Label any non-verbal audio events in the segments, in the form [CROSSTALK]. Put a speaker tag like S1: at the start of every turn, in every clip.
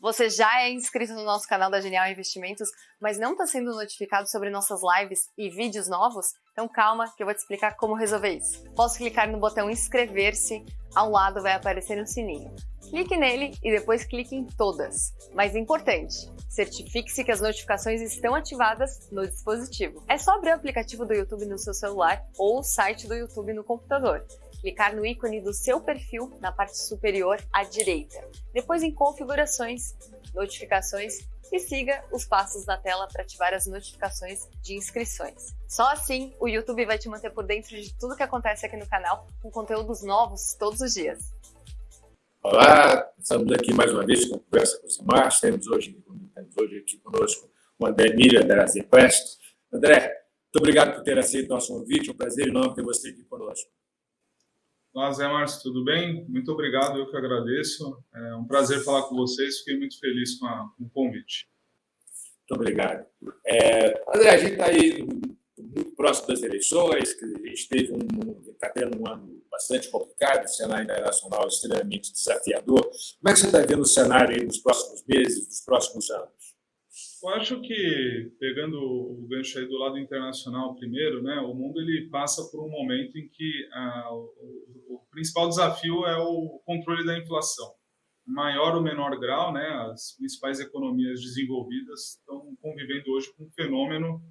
S1: Você já é inscrito no nosso canal da Genial Investimentos, mas não está sendo notificado sobre nossas lives e vídeos novos? Então calma que eu vou te explicar como resolver isso. Posso clicar no botão inscrever-se, ao lado vai aparecer um sininho. Clique nele e depois clique em todas. Mas importante, certifique-se que as notificações estão ativadas no dispositivo. É só abrir o aplicativo do YouTube no seu celular ou o site do YouTube no computador clicar no ícone do seu perfil na parte superior à direita. Depois em Configurações, Notificações e siga os passos na tela para ativar as notificações de inscrições. Só assim o YouTube vai te manter por dentro de tudo que acontece aqui no canal, com conteúdos novos todos os dias.
S2: Olá, estamos aqui mais uma vez com Conversa com o Simar. Temos hoje, temos hoje aqui conosco o André Mira da. André, muito obrigado por ter aceito o nosso convite. É um prazer enorme ter você aqui conosco.
S3: Olá, Zé Márcio, tudo bem? Muito obrigado, eu que agradeço. É um prazer falar com vocês, fiquei muito feliz com, a, com o convite.
S2: Muito obrigado. É, André, a gente está aí muito próximo das eleições, que a gente teve um, está tendo um ano bastante complicado, o cenário internacional extremamente desafiador. Como é que você está vendo o cenário nos próximos meses, nos próximos anos?
S3: Eu acho que, pegando o gancho aí do lado internacional primeiro, né, o mundo ele passa por um momento em que ah, o, o, principal desafio é o controle da inflação. Maior ou menor grau, né, as principais economias desenvolvidas estão convivendo hoje com um fenômeno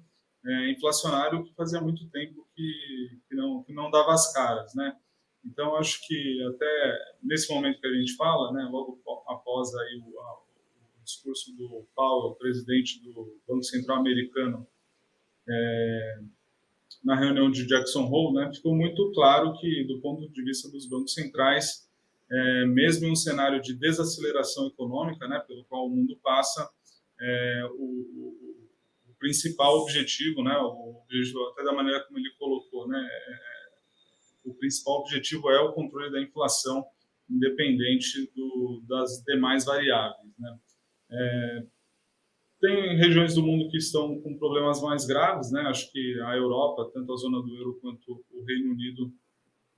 S3: é, inflacionário que fazia muito tempo que, que, não, que não dava as caras. Né? Então, acho que até nesse momento que a gente fala, né, logo após aí o, discurso do Powell, presidente do Banco Central americano, é, na reunião de Jackson Hole, né, ficou muito claro que, do ponto de vista dos bancos centrais, é, mesmo em um cenário de desaceleração econômica, né, pelo qual o mundo passa, é, o, o, o, principal objetivo, né, o até da maneira como ele colocou, né, é, o principal objetivo é o controle da inflação, independente do, das demais variáveis. Né. É, tem regiões do mundo que estão com problemas mais graves, né? Acho que a Europa, tanto a zona do euro quanto o Reino Unido,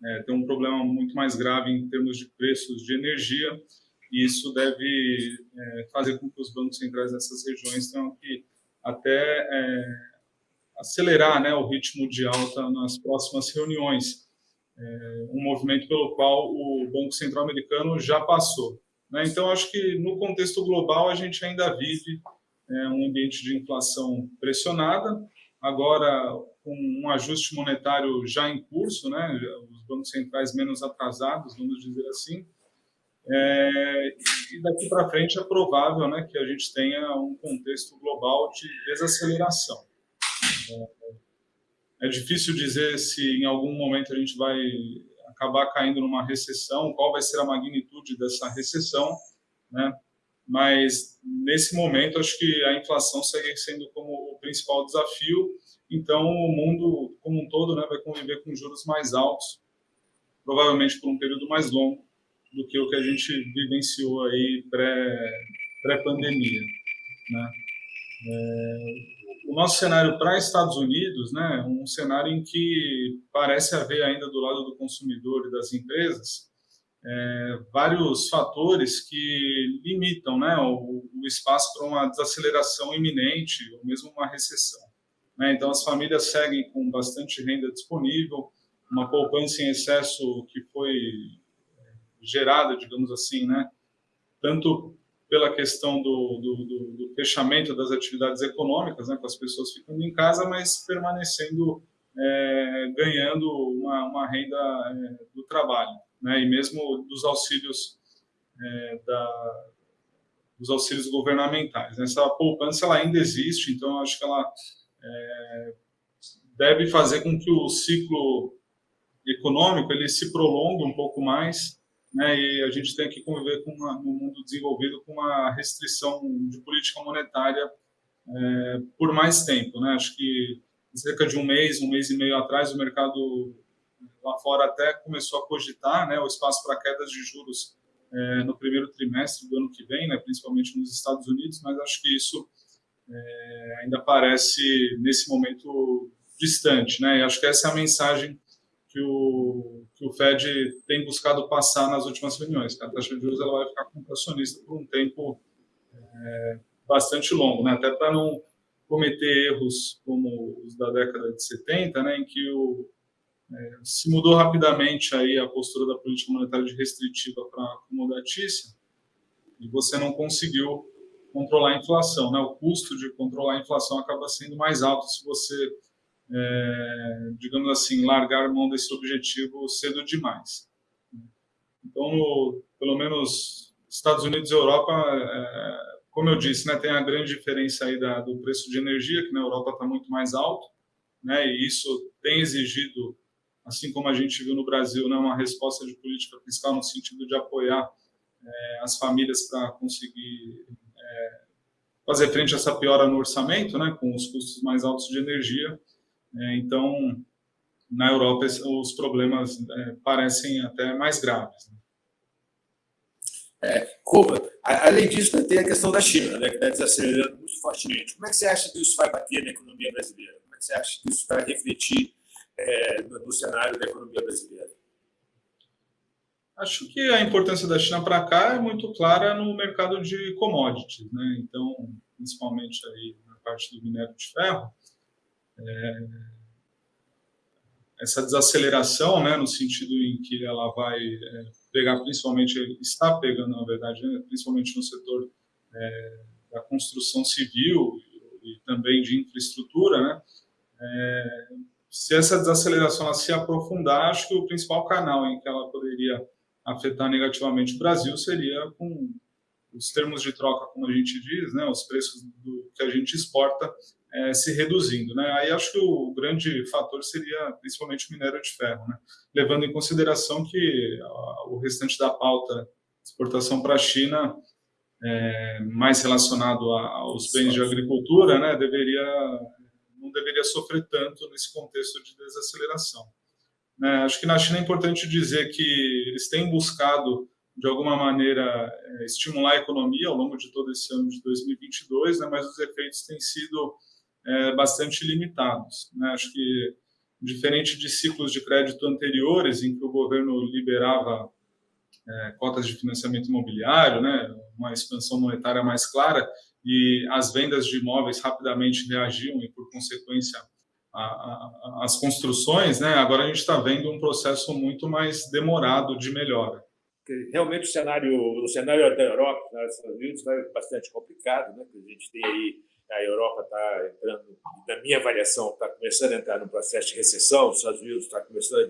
S3: é, tem um problema muito mais grave em termos de preços de energia, e isso deve é, fazer com que os bancos centrais dessas regiões tenham que até é, acelerar né, o ritmo de alta nas próximas reuniões. É, um movimento pelo qual o Banco Central americano já passou. Né? Então, acho que no contexto global a gente ainda vive é, um ambiente de inflação pressionada, agora com um ajuste monetário já em curso, né? os bancos centrais menos atrasados, vamos dizer assim, é, e daqui para frente é provável né, que a gente tenha um contexto global de desaceleração. É, é difícil dizer se em algum momento a gente vai acabar caindo numa recessão, qual vai ser a magnitude dessa recessão, né? Mas nesse momento acho que a inflação segue sendo como o principal desafio. Então o mundo como um todo, né, vai conviver com juros mais altos, provavelmente por um período mais longo do que o que a gente vivenciou aí pré pré pandemia, né? É, o nosso cenário para Estados Unidos, né, um cenário em que parece haver ainda do lado do consumidor e das empresas é, vários fatores que limitam né, o, o espaço para uma desaceleração iminente ou mesmo uma recessão. Né? Então, as famílias seguem com bastante renda disponível, uma poupança em excesso que foi gerada, digamos assim, né, tanto pela questão do, do, do, do, fechamento das atividades econômicas, né, com as pessoas ficando em casa, mas permanecendo, é, ganhando uma, uma renda é, do trabalho, né, e mesmo dos auxílios é, da, dos auxílios governamentais. Essa poupança ela ainda existe, então acho que ela é, deve fazer com que o ciclo econômico ele se prolongue um pouco mais né, e a gente tem que conviver com uma, no mundo desenvolvido com uma restrição de política monetária é, por mais tempo. Né? Acho que cerca de um mês, um mês e meio atrás, o mercado lá fora até começou a cogitar né, o espaço para quedas de juros é, no primeiro trimestre do ano que vem, né, principalmente nos Estados Unidos, mas acho que isso é, ainda parece, nesse momento, distante. Né? E acho que essa é a mensagem que o, que o Fed tem buscado passar nas últimas reuniões. A taxa de juros ela vai ficar contracionista por um tempo é, bastante longo, né? até para não cometer erros como os da década de 70, né, em que o, é, se mudou rapidamente aí a postura da política monetária de restritiva para acomodatícia e você não conseguiu controlar a inflação. Né? O custo de controlar a inflação acaba sendo mais alto se você, é, digamos assim, largar mão desse objetivo cedo demais. Então, no, pelo menos Estados Unidos e Europa, é, como eu disse, né, tem a grande diferença aí da, do preço de energia, que na Europa está muito mais alto, né, e isso tem exigido, assim como a gente viu no Brasil, né, uma resposta de política fiscal no sentido de apoiar é, as famílias para conseguir é, fazer frente a essa piora no orçamento, né, com os custos mais altos de energia. É, então, na Europa, os problemas é, parecem até mais graves. Né?
S2: É, Cuba, além disso, tem a questão da China, né, que está desacelerando muito fortemente. Como é que você acha que isso vai bater na economia brasileira? Como é que você acha que isso vai refletir é, no, no cenário da economia brasileira?
S3: Acho que a importância da China para cá é muito clara no mercado de commodities, né? Então, principalmente aí na parte do minério de ferro, é, essa desaceleração, né, no sentido em que ela vai é, pegar, principalmente, está pegando, na verdade, né, principalmente no setor é, da construção civil e, e, também de infraestrutura, né, é, se essa desaceleração se aprofundar, acho que o principal canal em que ela poderia afetar negativamente o Brasil seria com os termos de troca, como a gente diz, né, os preços do que a gente exporta é, se reduzindo. Né? Aí acho que o grande fator seria principalmente o minério de ferro, né? levando em consideração que o restante da pauta exportação para a China, é, mais relacionado a, aos bens de agricultura, né, deveria não deveria sofrer tanto nesse contexto de desaceleração. Né? Acho que na China é importante dizer que eles têm buscado de alguma maneira é, estimular a economia ao longo de todo esse ano de 2022, né, mas os efeitos têm sido é, bastante limitados. Né? Acho que, diferente de ciclos de crédito anteriores, em que o governo liberava é, cotas de financiamento imobiliário, né, uma expansão monetária mais clara, e as vendas de imóveis rapidamente reagiam e, por consequência, a, a, as construções, né, agora a gente está vendo um processo muito mais demorado de melhora.
S2: Realmente o cenário, o cenário da Europa, nos Estados Unidos, está bastante complicado, né? A gente tem aí a Europa está entrando, na minha avaliação, está começando a entrar no processo de recessão, os Estados Unidos está começando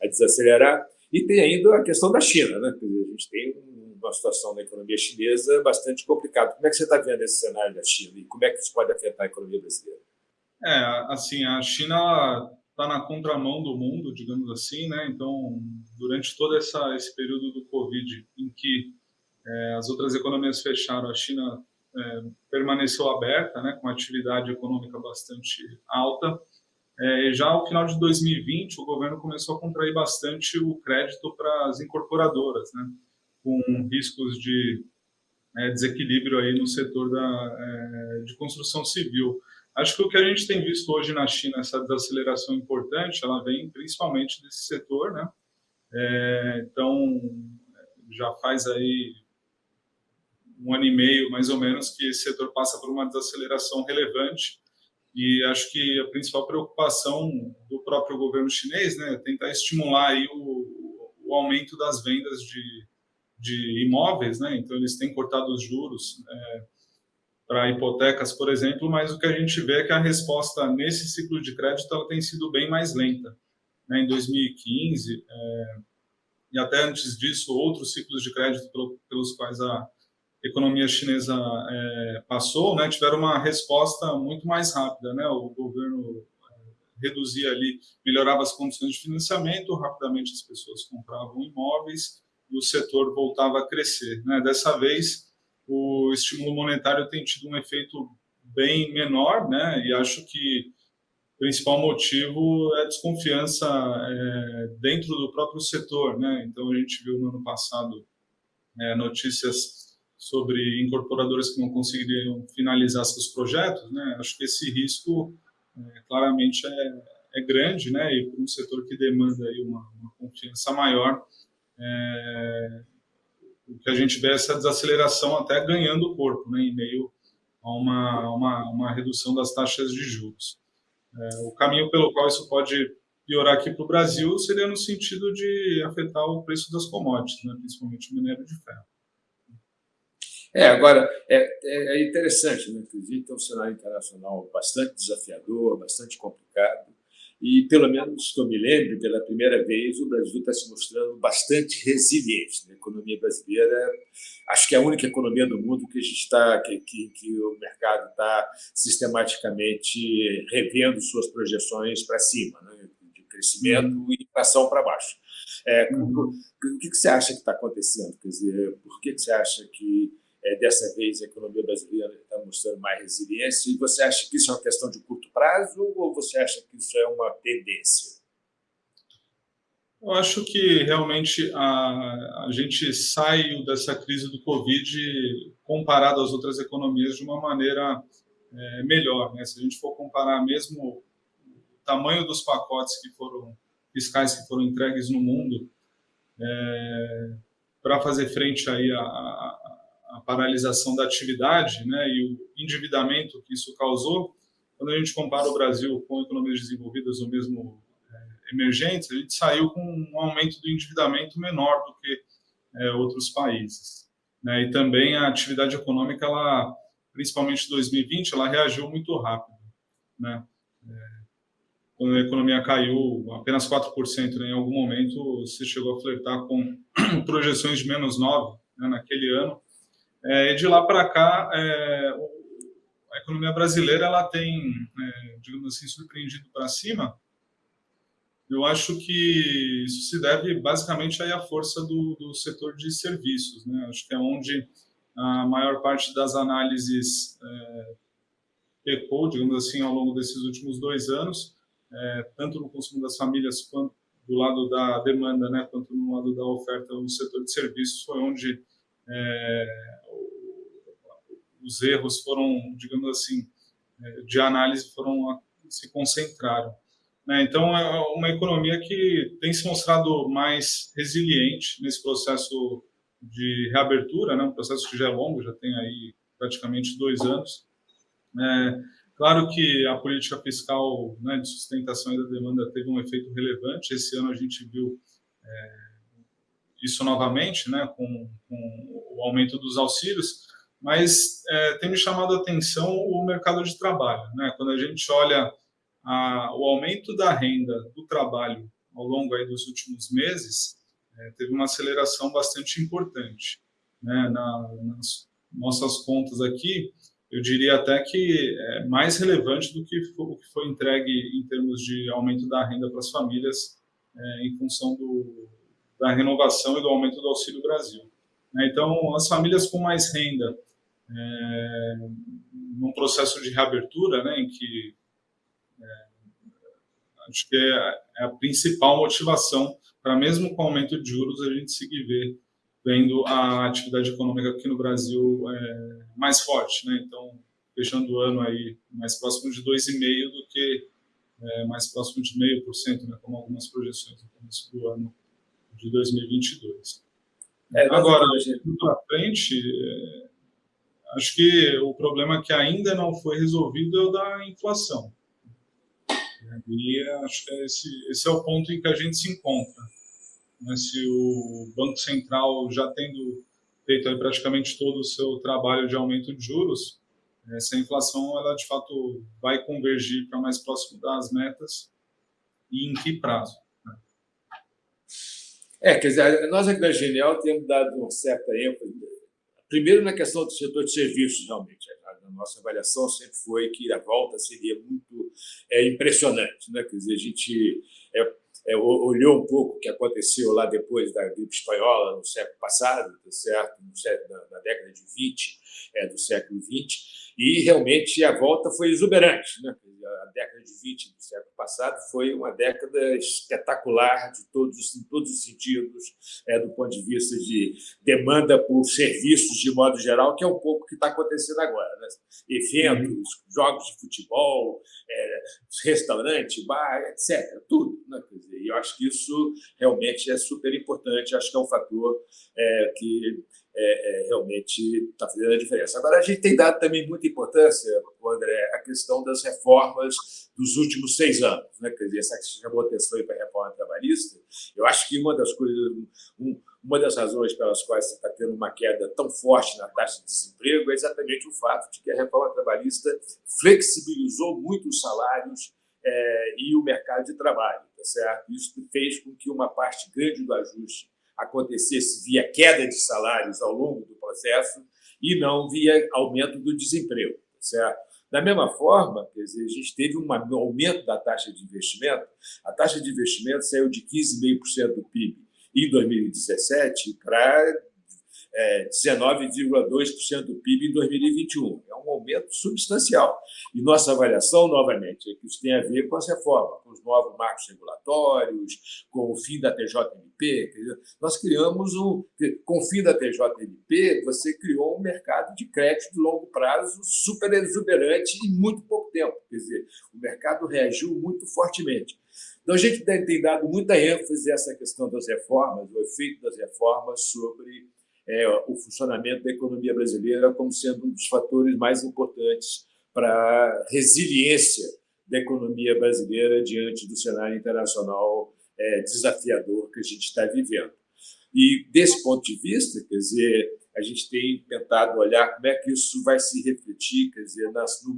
S2: a desacelerar, e tem ainda a questão da China, né? a gente tem uma situação na economia chinesa bastante complicada. Como é que você está vendo esse cenário da China e como é que isso pode afetar a economia brasileira?
S3: É, assim, a China está na contramão do mundo, digamos assim, né? Então, durante todo essa, esse período do Covid, em que é, as outras economias fecharam, a China é, permaneceu aberta, né, com atividade econômica bastante alta. É, já ao final de 2020, o governo começou a contrair bastante o crédito para as incorporadoras, né, com riscos de é, desequilíbrio aí no setor da, é, de construção civil. Acho que o que a gente tem visto hoje na China, essa desaceleração importante, ela vem principalmente desse setor, né? É, então, já faz aí um ano e meio, mais ou menos, que esse setor passa por uma desaceleração relevante e acho que a principal preocupação do próprio governo chinês né, é tentar estimular aí o, o aumento das vendas de, de imóveis, né? então eles têm cortado os juros é, para hipotecas, por exemplo, mas o que a gente vê é que a resposta nesse ciclo de crédito ela tem sido bem mais lenta. Né? Em 2015, é, e até antes disso, outros ciclos de crédito pelos quais a, economia chinesa é, passou, né, tiveram uma resposta muito mais rápida. Né? O governo é, reduzia ali, melhorava as condições de financiamento, rapidamente as pessoas compravam imóveis e o setor voltava a crescer. Né? Dessa vez, o estímulo monetário tem tido um efeito bem menor, né? e acho que o principal motivo é a desconfiança é, dentro do próprio setor. Né? Então, a gente viu no ano passado é, notícias sobre incorporadoras que não conseguiriam finalizar seus projetos, né? Acho que esse risco é, claramente é, é, grande, né? E para um setor que demanda aí uma, uma confiança maior, é, o que a gente vê é essa desaceleração até ganhando corpo, né, em meio a uma, uma, uma redução das taxas de juros. É, o caminho pelo qual isso pode piorar aqui para o Brasil seria no sentido de afetar o preço das commodities, né, principalmente o minério de ferro.
S2: É, agora, é, é interessante, né? Que é um cenário internacional bastante desafiador, bastante complicado, e, pelo menos que eu me lembre, pela primeira vez, o Brasil está se mostrando bastante resiliente. Né? A economia brasileira, acho que é a única economia do mundo que a gente está, que, que, que o mercado está sistematicamente revendo suas projeções para cima, né? de crescimento uhum. e inflação para baixo. É, uhum. o, que, que você acha que está acontecendo? Quer dizer, por que, que você acha que é, dessa vez a economia brasileira está mostrando mais resiliência. E você acha que isso é uma questão de curto prazo ou você acha que isso é uma tendência?
S3: Eu acho que realmente a, a gente saiu dessa crise do Covid comparado às outras economias de uma maneira é, melhor. Né? Se a gente for comparar mesmo o tamanho dos pacotes que foram fiscais que foram entregues no mundo é, para fazer frente aí a, a a paralisação da atividade né, e o endividamento que isso causou, quando a gente compara o Brasil com economias desenvolvidas ou mesmo é, emergentes, a gente saiu com um aumento do endividamento menor do que é, outros países. Né? E também a atividade econômica, ela, principalmente em 2020, ela reagiu muito rápido. Né? É, quando a economia caiu apenas 4%, né, em algum momento você chegou a flertar com [CLEARS THROAT] projeções de menos 9% né, naquele ano, é, de lá para cá, é, a economia brasileira ela tem, é, digamos assim, surpreendido para cima. Eu acho que isso se deve basicamente aí à força do, do setor de serviços. Né? Acho que é onde a maior parte das análises é, pecou, digamos assim, ao longo desses últimos dois anos, é, tanto no consumo das famílias quanto do lado da demanda, né, quanto no lado da oferta no setor de serviços, foi onde é, os erros foram, digamos assim, é, de análise foram se concentraram. Né? Então, é uma economia que tem se mostrado mais resiliente nesse processo de reabertura, né? um processo que já é longo, já tem aí praticamente dois anos. É, claro que a política fiscal né, de sustentação da demanda teve um efeito relevante. Esse ano a gente viu é, isso novamente, né, com, com, o aumento dos auxílios, mas é, tem me chamado a atenção o mercado de trabalho. Né? Quando a gente olha a, o aumento da renda do trabalho ao longo aí dos últimos meses, é, teve uma aceleração bastante importante. Né? Na, nas nossas contas aqui, eu diria até que é mais relevante do que o que foi entregue em termos de aumento da renda para as famílias é, em função do, da renovação e do aumento do Auxílio Brasil. Né? Então, as famílias com mais renda, é, num processo de reabertura, né, em que é, acho que é, é, a principal motivação para, mesmo com o aumento de juros, a gente seguir ver, vendo a atividade econômica aqui no Brasil é, mais forte. Né? Então, fechando o ano aí mais próximo de 2,5% do que é, mais próximo de 0,5%, né, como algumas projeções no começo do ano de 2022. É, Agora, para frente, é, acho que o problema que ainda não foi resolvido é o da inflação. E acho que esse, esse é o ponto em que a gente se encontra. Né? Se o Banco Central já tendo feito praticamente todo o seu trabalho de aumento de juros, essa inflação ela de fato vai convergir para mais próximo das metas e em que prazo?
S2: É, quer dizer, nós aqui na Genial temos dado uma certa ênfase, primeiro na questão do setor de serviços, realmente. A nossa avaliação sempre foi que a volta seria muito é, impressionante. Né? Quer dizer, a gente é, é, olhou um pouco o que aconteceu lá depois da gripe espanhola, no século passado, tá certo? No século, na, na década de 20, é, do século XX, e realmente a volta foi exuberante. Né? A década de 20 do século passado foi uma década espetacular de todos, em todos os sentidos, é, do ponto de vista de demanda por serviços de modo geral, que é um pouco o que está acontecendo agora. Né? Eventos, uhum. jogos de futebol, é, restaurante, bar, etc. Tudo. Né? E eu acho que isso realmente é super importante, acho que é um fator é, que é, é, realmente está fazendo a diferença. Agora, a gente tem dado também muita importância, André, a questão das reformas dos últimos seis anos. Né? Quer dizer, essa que chamou atenção para a reforma trabalhista, eu acho que uma das coisas, um, uma das razões pelas quais você está tendo uma queda tão forte na taxa de desemprego é exatamente o fato de que a reforma trabalhista flexibilizou muito os salários é, e o mercado de trabalho. Tá certo? Isso fez com que uma parte grande do ajuste acontecesse via queda de salários ao longo do processo e não via aumento do desemprego. Tá certo? Da mesma forma, quer dizer, a gente teve um aumento da taxa de investimento. A taxa de investimento saiu de 15,5% do PIB em 2017 para é, 19,2% do PIB em 2021. É um aumento substancial. E nossa avaliação, novamente, é que isso tem a ver com as reformas, com os novos marcos regulatórios, com o fim da TJMP. Nós criamos um. Com o fim da TJMP, você criou um mercado de crédito de longo prazo super exuberante em muito pouco tempo. Quer dizer, o mercado reagiu muito fortemente. Então, a gente tem dado muita ênfase a essa questão das reformas, o efeito das reformas sobre é, o funcionamento da economia brasileira como sendo um dos fatores mais importantes para a resiliência da economia brasileira diante do cenário internacional é, desafiador que a gente está vivendo. E, desse ponto de vista, quer dizer, a gente tem tentado olhar como é que isso vai se refletir quer dizer,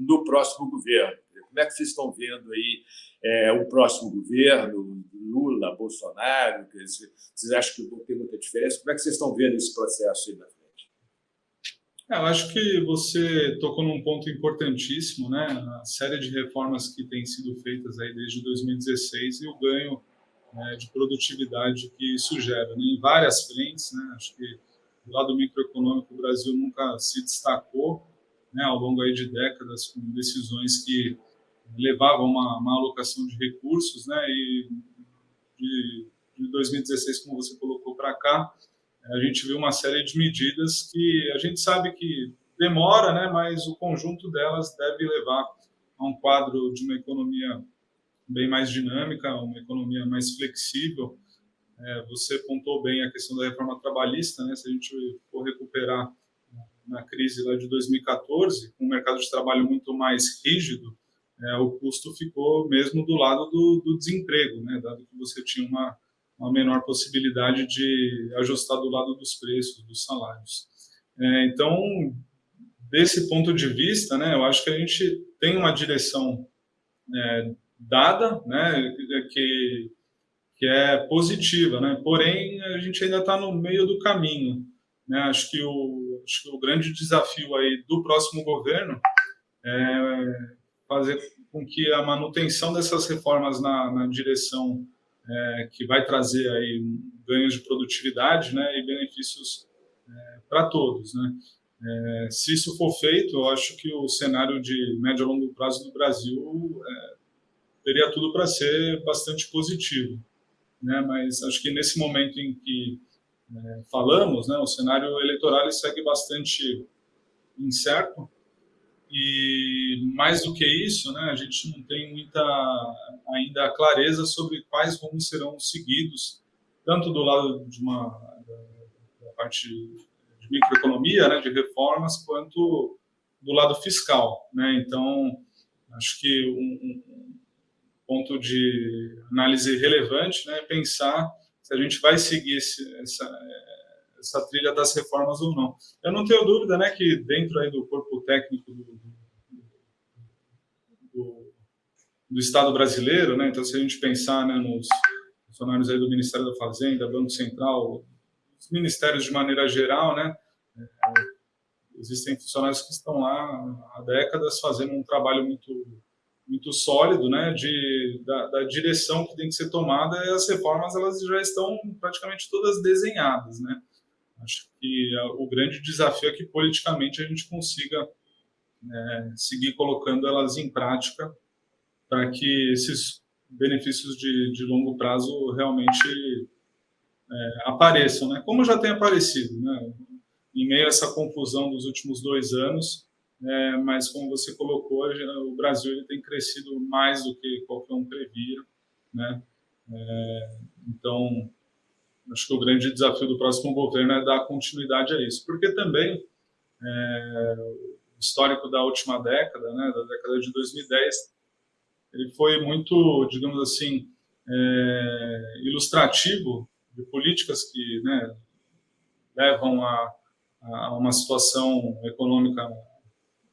S2: no, próximo governo. Como é que vocês estão vendo aí é, o próximo governo, Lula, Bolsonaro? Vocês acham que vão ter muita diferença? Como é que vocês estão vendo esse processo aí na frente?
S3: É, eu acho que você tocou num ponto importantíssimo, né? A série de reformas que têm sido feitas aí desde 2016 e o ganho né, de produtividade que isso gera, né? em várias frentes, né? Acho que do lado microeconômico o Brasil nunca se destacou, né? Ao longo aí de décadas com decisões que levavam uma, uma alocação de recursos, né? E de, de 2016, como você colocou para cá, a gente viu uma série de medidas que a gente sabe que demora, né, mas o conjunto delas deve levar a um quadro de uma economia bem mais dinâmica, uma economia mais flexível. É, você pontou bem a questão da reforma trabalhista, né? Se a gente for recuperar na crise lá de 2014, com um mercado de trabalho muito mais rígido, é, o custo ficou mesmo do lado do, do desemprego, né? Dado que você tinha uma uma menor possibilidade de ajustar do lado dos preços, dos salários. É, então, desse ponto de vista, né, eu acho que a gente tem uma direção é, dada, né, que, que é positiva, né, porém a gente ainda está no meio do caminho. Né, acho, que o, acho que o grande desafio aí do próximo governo é fazer com que a manutenção dessas reformas na, na direção é, que vai trazer aí ganhos de produtividade né, e benefícios é, para todos. Né? É, se isso for feito, eu acho que o cenário de médio a longo prazo do Brasil é, teria tudo para ser bastante positivo. Né? Mas acho que nesse momento em que é, falamos, né, o cenário eleitoral segue bastante incerto e mais do que isso, né, a gente não tem muita ainda clareza sobre quais rumos serão seguidos, tanto do lado de uma da, parte de microeconomia, né, de reformas, quanto do lado fiscal, né? Então, acho que um, um ponto de análise relevante, né, é pensar se a gente vai seguir esse, essa essa trilha das reformas ou não. Eu não tenho dúvida né, que dentro aí do corpo técnico do, do, do Estado brasileiro, né, então se a gente pensar né, nos funcionários aí do Ministério da Fazenda, Banco Central, os ministérios de maneira geral, né, é, existem funcionários que estão lá há décadas fazendo um trabalho muito muito sólido, né, de da, da, direção que tem que ser tomada e as reformas elas já estão praticamente todas desenhadas, né. Acho que o grande desafio é que politicamente a gente consiga é, seguir colocando elas em prática para que esses benefícios de, de longo prazo realmente é, apareçam, né? como já tem aparecido, né? em meio a essa confusão dos últimos dois anos, é, mas como você colocou, o Brasil ele tem crescido mais do que qualquer um previa, né? É, então, acho que o grande desafio do próximo governo é dar continuidade a isso, porque também é, o histórico da última década, né, da década de 2010, ele foi muito, digamos assim, é, ilustrativo de políticas que né, levam a, a, uma situação econômica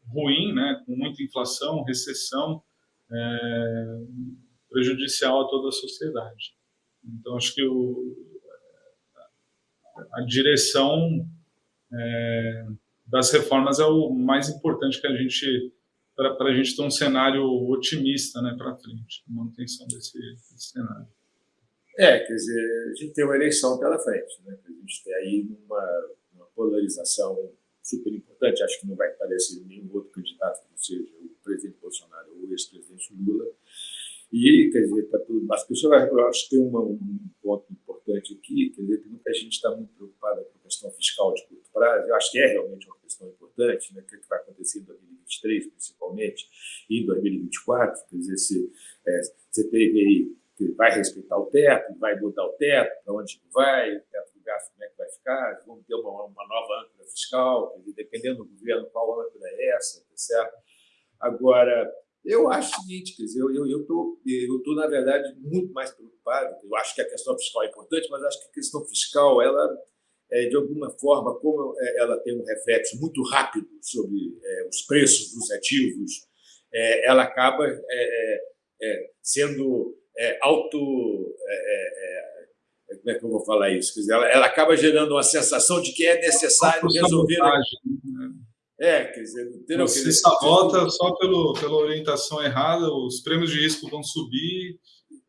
S3: ruim, né, com muita inflação, recessão, é, prejudicial a toda a sociedade. Então, acho que o, a direção é, das reformas é o mais importante que a gente para a gente ter um cenário otimista né, para frente, manutenção desse, desse, cenário.
S2: É, quer dizer, a gente tem uma eleição pela frente, né? a gente tem aí uma, uma polarização super importante, acho que não vai aparecer nenhum outro candidato que não seja o presidente Bolsonaro ou o ex-presidente Lula, e, quer dizer, tá tudo, as pessoas, eu acho que tem uma, um ponto importante aqui, quer dizer, que muita gente está muito preocupada com a questão fiscal de curto prazo, eu acho que é realmente uma questão importante, né, o que vai acontecer em 2023, principalmente, e em 2024, quer dizer, se, é, você teve aí, que vai respeitar o teto, vai mudar o teto, para onde vai, o teto do gasto, como é que vai ficar, vamos ter uma, uma nova âncora fiscal, dependendo do governo, qual âncora é essa, tá certo? Agora, eu acho o seguinte, quer dizer, eu estou, eu, tô, eu tô, na verdade, muito mais preocupado. Eu acho que a questão fiscal é importante, mas acho que a questão fiscal, ela, é, de alguma forma, como é, ela tem um reflexo muito rápido sobre é, os preços dos ativos, é, ela acaba é, é, sendo auto... como é que eu vou falar isso? Quer dizer, ela, ela acaba gerando uma sensação de que é necessário resolver... Né?
S3: É, quer dizer, entendeu? Você sabota só pelo, pela orientação errada, os prêmios de risco vão subir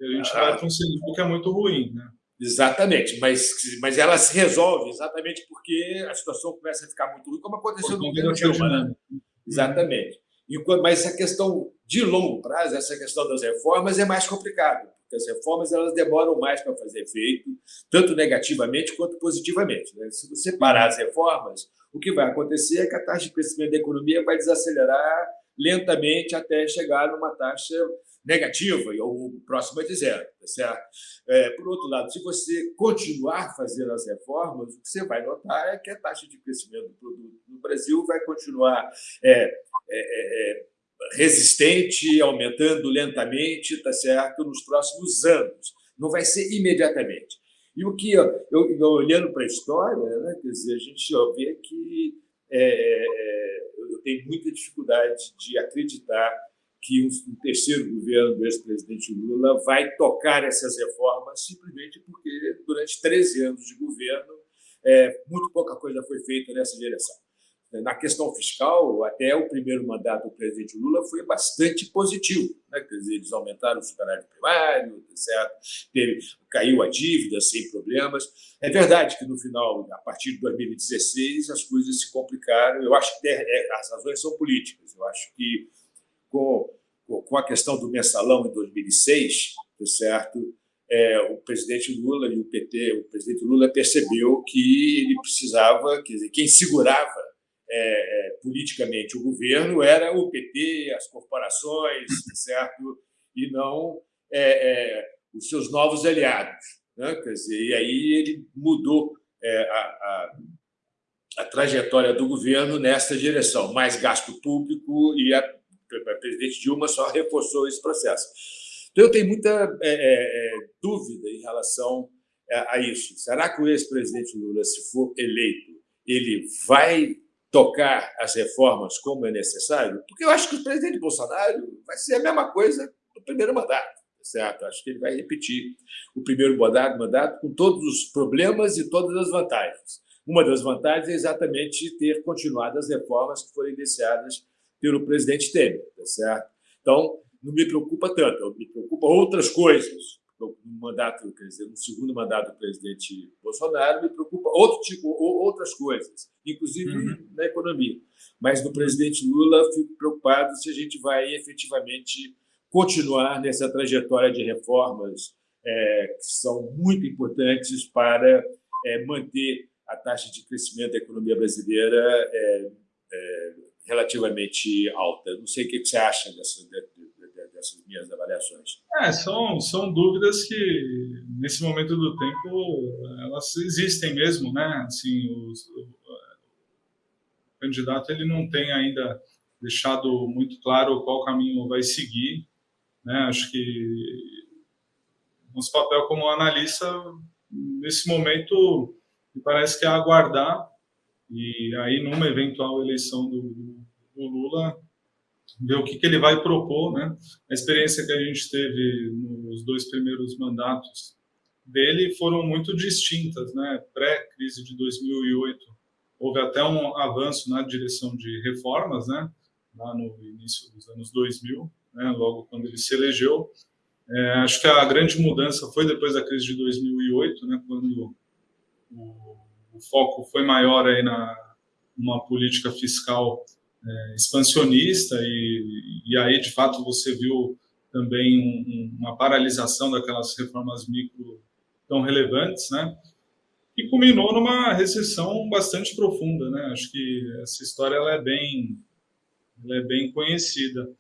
S3: e a gente ah, vai para um cenário que é muito ruim, né?
S2: Exatamente, mas, mas ela se resolve exatamente porque a situação começa a ficar muito ruim, como aconteceu no governo Dilma, né? Exatamente. E, mas essa questão de longo prazo, essa questão das reformas é mais complicada, porque as reformas elas demoram mais para fazer efeito, tanto negativamente quanto positivamente. Né? Se você parar as reformas, o que vai acontecer é que a taxa de crescimento da economia vai desacelerar lentamente até chegar numa taxa negativa, ou próxima de zero. Tá certo? É, por outro lado, se você continuar fazendo as reformas, o que você vai notar é que a taxa de crescimento do produto no Brasil vai continuar é, é, é, é resistente, aumentando lentamente, tá certo, nos próximos anos. Não vai ser imediatamente. E o que, eu, eu olhando para a história, né, quer dizer, a gente vê que é, é, eu tenho muita dificuldade de acreditar que um, terceiro governo do ex-presidente Lula vai tocar essas reformas simplesmente porque, durante 13 anos de governo, é, muito pouca coisa foi feita nessa direção. Na questão fiscal, até o primeiro mandato do presidente Lula foi bastante positivo. Né? Quer dizer, eles aumentaram o superávit primário, certo? Teve, caiu a dívida sem problemas. É verdade que, no final, a partir de 2016, as coisas se complicaram. Eu acho que é, as razões são políticas. Eu acho que, com, com a questão do mensalão em 2006, certo? É, o presidente Lula e o PT, o presidente Lula percebeu que ele precisava, quer dizer, quem segurava é, é, politicamente o governo era o PT, as corporações, certo? e não é, é, os seus novos aliados. Né? Quer dizer, e aí ele mudou é, a, a, a, trajetória do governo nessa direção, mais gasto público, e a, a presidente Dilma só reforçou esse processo. Então, eu tenho muita é, dúvida em relação a, a isso. Será que o ex-presidente Lula, se for eleito, ele vai tocar as reformas como é necessário, porque eu acho que o presidente Bolsonaro vai ser a mesma coisa do primeiro mandato, certo? Acho que ele vai repetir o primeiro mandato, mandato com todos os problemas e todas as vantagens. Uma das vantagens é exatamente ter continuado as reformas que foram iniciadas pelo presidente Temer, certo? Então, não me preocupa tanto, me preocupa outras coisas, no mandato, quer dizer, no segundo mandato do presidente Bolsonaro, me preocupa outro tipo, outras coisas, inclusive uhum. na economia. Mas no presidente Lula, fico preocupado se a gente vai efetivamente continuar nessa trajetória de reformas é, que são muito importantes para é, manter a taxa de crescimento da economia brasileira é, é relativamente alta. Não sei o que você acha dessa, dessas minhas avaliações.
S3: É, são, são dúvidas que, nesse momento do tempo, elas existem mesmo, né? Assim, os, o, o candidato ele não tem ainda deixado muito claro qual caminho vai seguir, né? Acho que nosso papel como analista, nesse momento, me parece que é aguardar e aí, numa eventual eleição do, do Lula, ver o que, que ele vai propor, né? A experiência que a gente teve nos dois primeiros mandatos dele foram muito distintas, né? Pré-crise de 2008, houve até um avanço na direção de reformas, né? Lá no início dos anos 2000, né? Logo quando ele se elegeu. É, acho que a grande mudança foi depois da crise de 2008, né? Quando o, o foco foi maior aí na uma política fiscal é, expansionista e, e aí, de fato, você viu também um, uma paralisação daquelas reformas micro tão relevantes, né? E culminou numa recessão bastante profunda, né? Acho que essa história ela é bem, ela é bem conhecida.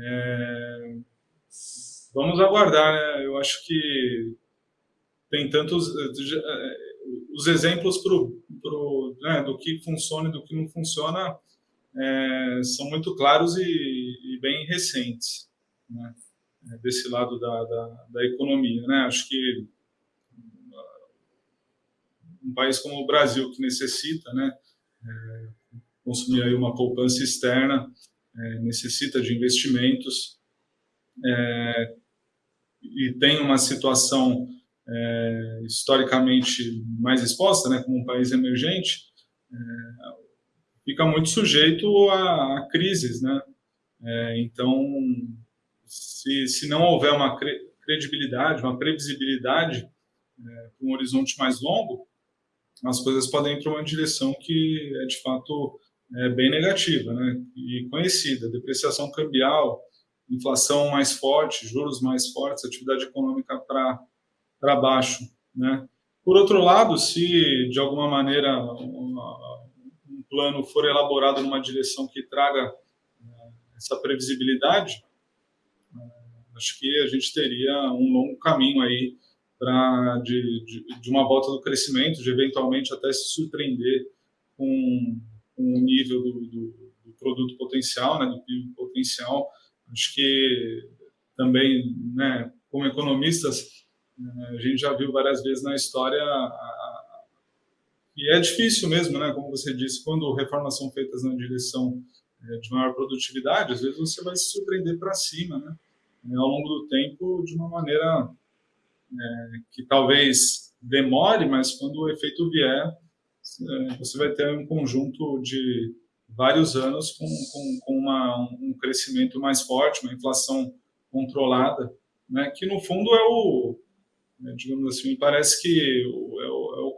S3: É... Vamos aguardar, né? Eu acho que tem tantos é, os exemplos pro, pro, né, do que funciona e do que não funciona é, são muito claros e, e bem recentes, né? É, desse lado da, da, da, economia. Né? Acho que uh, um país como o Brasil, que necessita né, é, consumir aí uma poupança externa, é, necessita de investimentos é, e tem uma situação é, historicamente mais exposta, né, como um país emergente, fica muito sujeito a, a crises, né? É, então, se, se não houver uma credibilidade, uma previsibilidade é, para um horizonte mais longo, as coisas podem ir para uma direção que é de fato é, bem negativa, né? E conhecida, depreciação cambial, inflação mais forte, juros mais fortes, atividade econômica para para baixo, né? Por outro lado, se de alguma maneira plano for elaborado numa direção que traga né, essa previsibilidade, né, acho que a gente teria um longo caminho aí para de, de, de, uma volta do crescimento, de eventualmente até se surpreender com, com o nível do, do, do, produto potencial, né, do PIB potencial. Acho que também, né, como economistas, né, a gente já viu várias vezes na história a, e é difícil mesmo, né? Como você disse, quando reformas são feitas na direção é, de maior produtividade, às vezes você vai se surpreender para cima, né? É, ao longo do tempo, de uma maneira é, que talvez demore, mas quando o efeito vier, você vai ter um conjunto de vários anos com, com, com uma, um crescimento mais forte, uma inflação controlada, né? Que no fundo é o, né, digamos assim, parece que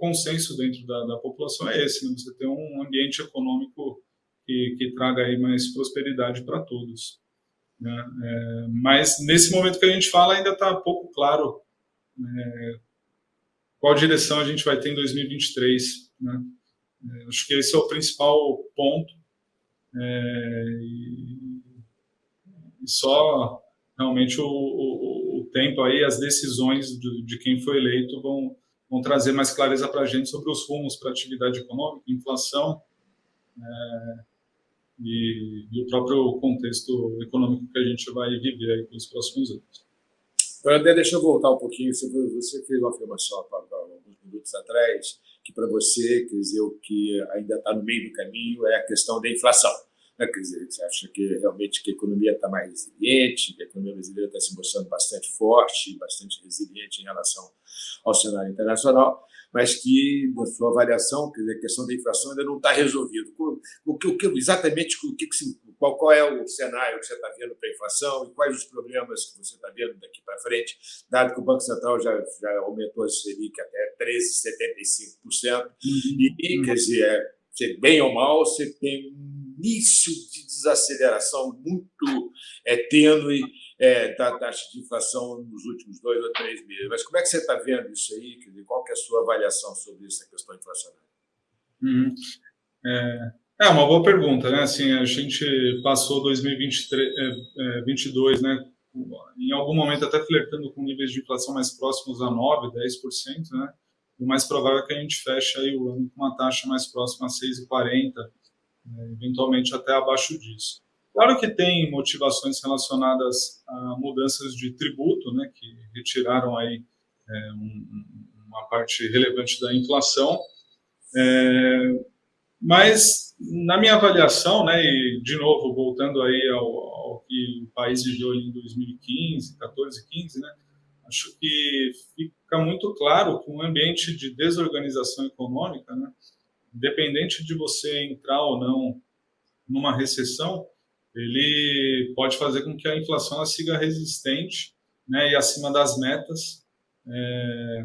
S3: consenso dentro da, da população é esse, né? você ter um ambiente econômico que, que traga aí mais prosperidade para todos. Né? É, mas nesse momento que a gente fala ainda está pouco claro é, qual direção a gente vai ter em 2023. Né? É, acho que esse é o principal ponto. É, e, só realmente o, o, o, tempo aí, as decisões de, de quem foi eleito vão, vão trazer mais clareza para a gente sobre os rumos para a atividade econômica, inflação é, e, e, o próprio contexto econômico que a gente vai viver aí próximos anos.
S2: André, deixa eu voltar um pouquinho. Você fez uma afirmação alguns minutos atrás que para você, quer dizer, o que ainda está no meio do caminho é a questão da inflação. Né? Quer dizer, você acha que realmente que a economia está mais resiliente, que a economia brasileira está se mostrando bastante forte, bastante resiliente em relação ao cenário internacional, mas que, na sua avaliação, quer dizer, a questão da inflação ainda não está resolvida. O que, o que, exatamente o que, qual, qual é o cenário que você está vendo para a inflação e quais os problemas que você está vendo daqui para frente, dado que o Banco Central já, já aumentou a Selic até 13,75%, uhum. e, quer dizer, é, bem ou mal, você tem início de desaceleração muito é, tênue é, da taxa de inflação nos últimos dois ou três meses. Mas como é que você está vendo isso aí? Qual que é a sua avaliação sobre essa questão inflacionária?
S3: Uhum. É, é, uma boa pergunta, né? Assim, a gente passou 2022, é, é, né? Em algum momento até flertando com níveis de inflação mais próximos a 9, 10%, né? O mais provável é que a gente feche aí o ano com uma taxa mais próxima a 6,40, né? eventualmente até abaixo disso. Claro que tem motivações relacionadas a mudanças de tributo, né, que retiraram aí é, um, uma parte relevante da inflação, é, mas na minha avaliação, né, e de novo voltando aí ao, ao que o país viveu em 2015, 14, 15, né, acho que fica muito claro que um ambiente de desorganização econômica, né, independente de você entrar ou não numa recessão, ele pode fazer com que a inflação siga resistente né, e acima das metas, é,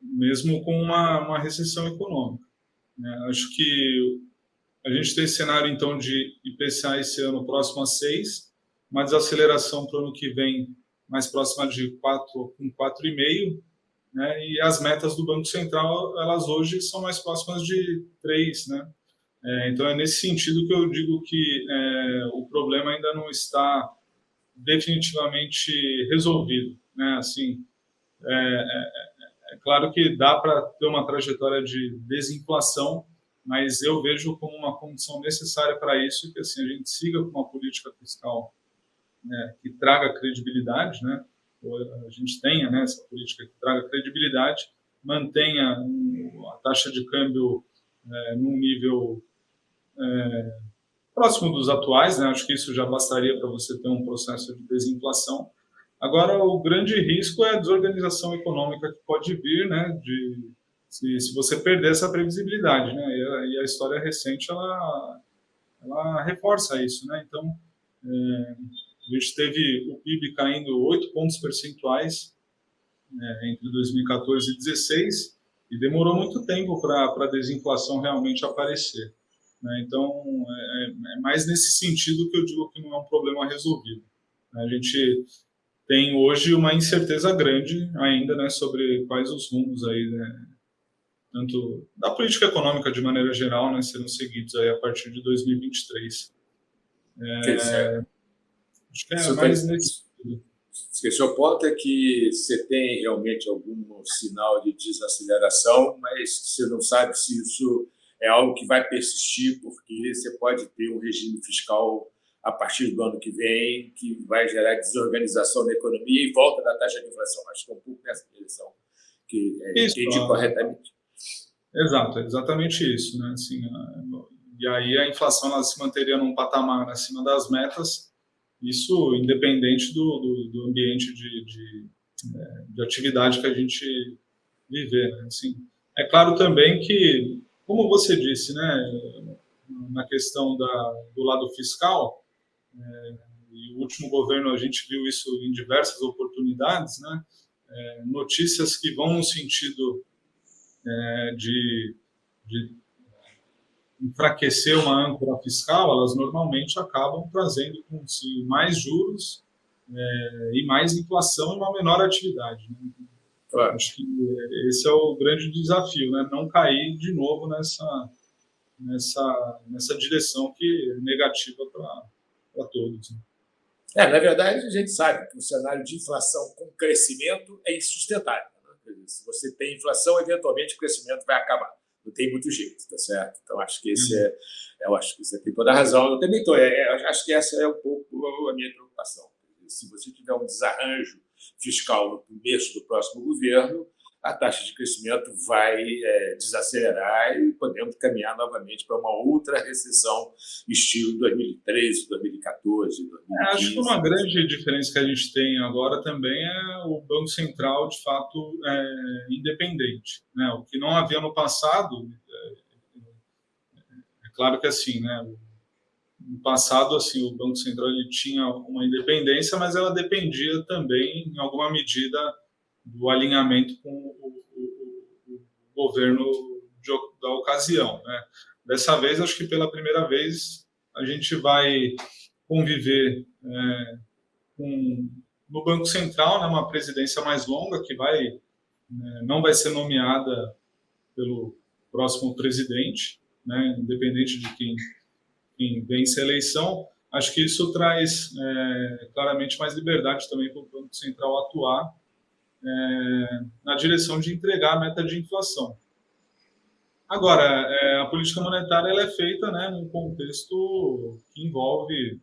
S3: mesmo com uma, uma recessão econômica. Né. Acho que a gente tem cenário, então, de IPCA esse ano próximo a 6, uma desaceleração para o ano que vem mais próxima de 4, com 4,5, né, e as metas do Banco Central, elas hoje são mais próximas de 3, né, é, então, é nesse sentido que eu digo que é, o problema ainda não está definitivamente resolvido. Né? Assim, é, é, é claro que dá para ter uma trajetória de desinflação, mas eu vejo como uma condição necessária para isso que assim, a gente siga com uma política fiscal né, que traga credibilidade, né? A gente tenha né, essa política que traga credibilidade, mantenha a taxa de câmbio é, num nível é, próximo dos atuais, né? acho que isso já bastaria para você ter um processo de desinflação. Agora, o grande risco é a desorganização econômica que pode vir, né, de, se, se você perder essa previsibilidade, né, e a, e a história recente, ela, ela reforça isso, né, então, é, a gente teve o PIB caindo 8 pontos percentuais é, entre 2014 e 2016, e demorou muito tempo para a desinflação realmente aparecer. Né? Então, é, é, mais nesse sentido que eu digo que não é um problema resolvido. A gente tem hoje uma incerteza grande ainda né, sobre quais os rumos aí, né, tanto da política econômica de maneira geral, né, serão seguidos aí a partir de 2023. É, é mais nesse sentido.
S2: O ponto é que você tem realmente algum sinal de desaceleração, mas você não sabe se isso é algo que vai persistir, porque você pode ter um regime fiscal a partir do ano que vem, que vai gerar desorganização da economia e volta da taxa de inflação. Acho que é um pouco nessa direção que é, isso, entendi corretamente.
S3: Exato, é exatamente isso. Né? Assim, e aí a inflação ela se manteria num patamar acima das metas, isso independente do, do, do ambiente de, de, é, de, atividade que a gente viver. Né? Assim, é claro também que como você disse, né, na questão da, do lado fiscal, é, e o último governo a gente viu isso em diversas oportunidades, né, é, notícias que vão no sentido é, de, de enfraquecer uma âncora fiscal, elas normalmente acabam trazendo consigo mais juros é, e mais inflação e uma menor atividade. Né? Claro. Acho que esse é o grande desafio, né? não cair de novo nessa, nessa, nessa direção que é negativa para todos. Né?
S2: É, na verdade, a gente sabe que o cenário de inflação com crescimento é insustentável. Né? Se você tem inflação, eventualmente o crescimento vai acabar. Não tem muito jeito, tá certo? Então, acho que esse é, eu acho que você tem toda a razão. Eu também estou, é, é, acho que essa é um pouco a minha preocupação. Se você tiver um desarranjo fiscal no começo do próximo governo, a taxa de crescimento vai é, desacelerar e podemos caminhar novamente para uma outra recessão estilo 2013, 2014, 2015. É,
S3: acho que uma grande diferença que a gente tem agora também é o Banco Central, de fato, é, independente. Né? O que não havia no passado, é, é claro que assim, né? no passado, assim, o Banco Central ele tinha uma independência, mas ela dependia também, em alguma medida, do alinhamento com o, o, o governo de, da ocasião. Né? Dessa vez, acho que pela primeira vez, a gente vai conviver é, com, no Banco Central, né, uma presidência mais longa, que vai né, não vai ser nomeada pelo próximo presidente, né, independente de quem quem vence a eleição, acho que isso traz é, claramente mais liberdade também para o Banco Central atuar é, na direção de entregar a meta de inflação. Agora, é, a política monetária ela é feita né, num contexto que envolve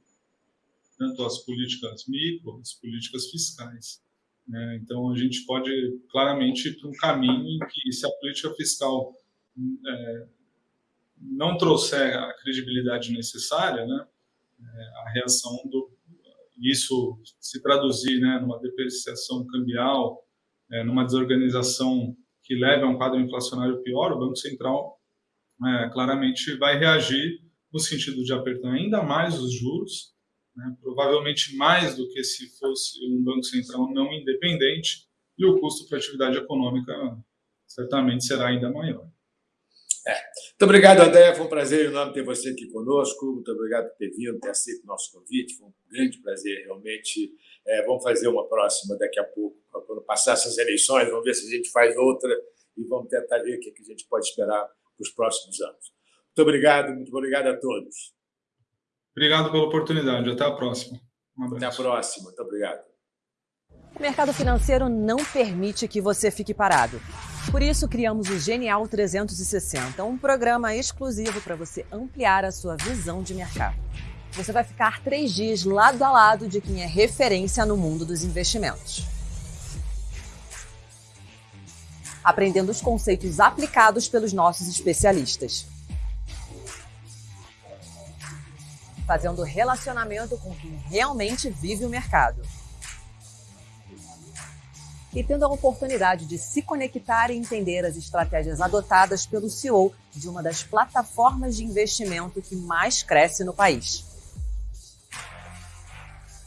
S3: tanto as políticas micro, as políticas fiscais. Né? Então, a gente pode claramente ir para um caminho em que, se a política fiscal é, não trouxer a credibilidade necessária, né, é, a reação do isso se traduzir né, numa depreciação cambial, é, numa desorganização que leve a um quadro inflacionário pior, o Banco Central é, claramente vai reagir no sentido de apertar ainda mais os juros, né, provavelmente mais do que se fosse um Banco Central não independente, e o custo para a atividade econômica certamente será ainda maior.
S2: É. Muito obrigado, André. Foi um prazer enorme ter você aqui conosco. Muito obrigado por ter vindo, ter aceito o nosso convite. Foi um grande prazer, realmente. É, vamos fazer uma próxima daqui a pouco, passar essas eleições. Vamos ver se a gente faz outra e vamos tentar ver o que a gente pode esperar para os próximos anos. Muito obrigado, muito obrigado a todos.
S3: Obrigado pela oportunidade. Até a próxima.
S2: Um Até a próxima. Muito obrigado.
S4: O mercado financeiro não permite que você fique parado. Por isso, criamos o Genial 360, um programa exclusivo para você ampliar a sua visão de mercado. Você vai ficar três dias lado a lado de quem é referência no mundo dos investimentos. Aprendendo os conceitos aplicados pelos nossos especialistas. Fazendo relacionamento com quem realmente vive o mercado e tendo a oportunidade de se conectar e entender as estratégias adotadas pelo CEO de uma das plataformas de investimento que mais cresce no país.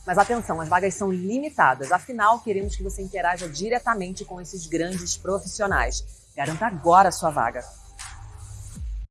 S4: Mas atenção, as vagas são limitadas, afinal, queremos que você interaja diretamente com esses grandes profissionais. Garanta agora a sua vaga.